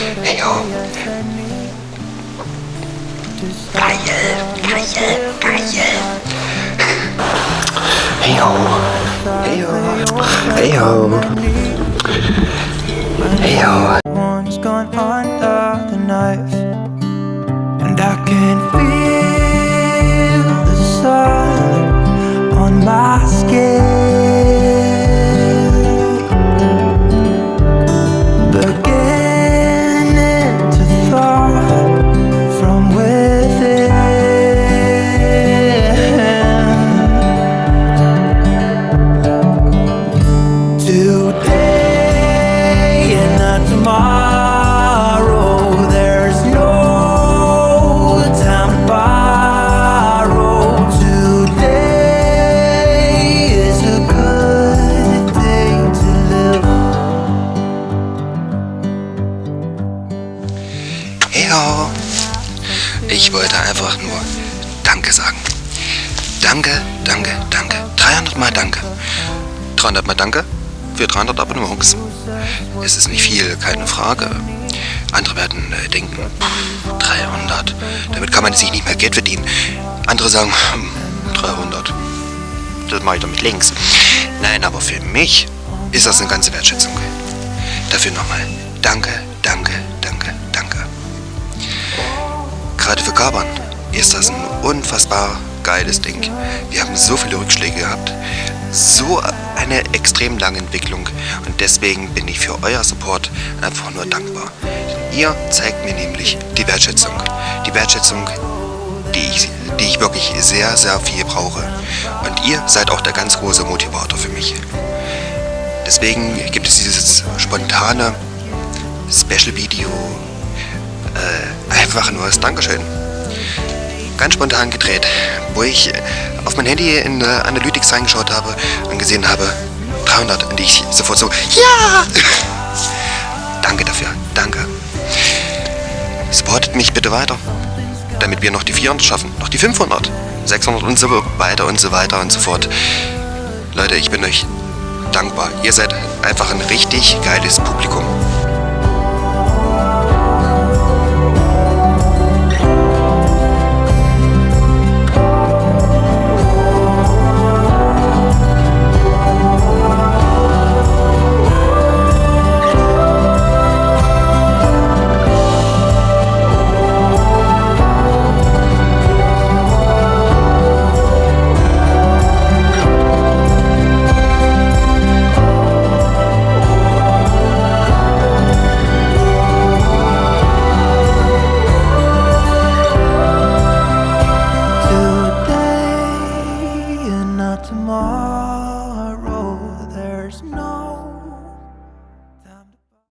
hey Kaje, Hey Kaje. Heyo. Heyo. Heyo. Heyo. One's gone under the knife, and I can feel. Hey yo. Ich wollte einfach nur Danke sagen. Danke, danke, danke. 300 Mal Danke. 300 Mal Danke für 300 Abonnements. Es ist nicht viel, keine Frage. Andere werden äh, denken, pff, 300, damit kann man sich nicht mehr Geld verdienen. Andere sagen, hm, 300, das mache ich doch mit links. Nein, aber für mich ist das eine ganze Wertschätzung. Dafür nochmal danke, danke. Carbon ist das ein unfassbar geiles Ding. Wir haben so viele Rückschläge gehabt, so eine extrem lange Entwicklung und deswegen bin ich für euer Support einfach nur dankbar. Ihr zeigt mir nämlich die Wertschätzung. Die Wertschätzung, die ich, die ich wirklich sehr, sehr viel brauche. Und ihr seid auch der ganz große Motivator für mich. Deswegen gibt es dieses spontane Special-Video äh, einfach nur als Dankeschön. Ganz spontan gedreht, wo ich auf mein Handy in Analytics reingeschaut habe und gesehen habe, 300 und ich sofort so, ja! Danke dafür, danke. Supportet mich bitte weiter, damit wir noch die 400 schaffen, noch die 500, 600 und so weiter und so weiter und so fort. Leute, ich bin euch dankbar. Ihr seid einfach ein richtig geiles Publikum. tomorrow. There's no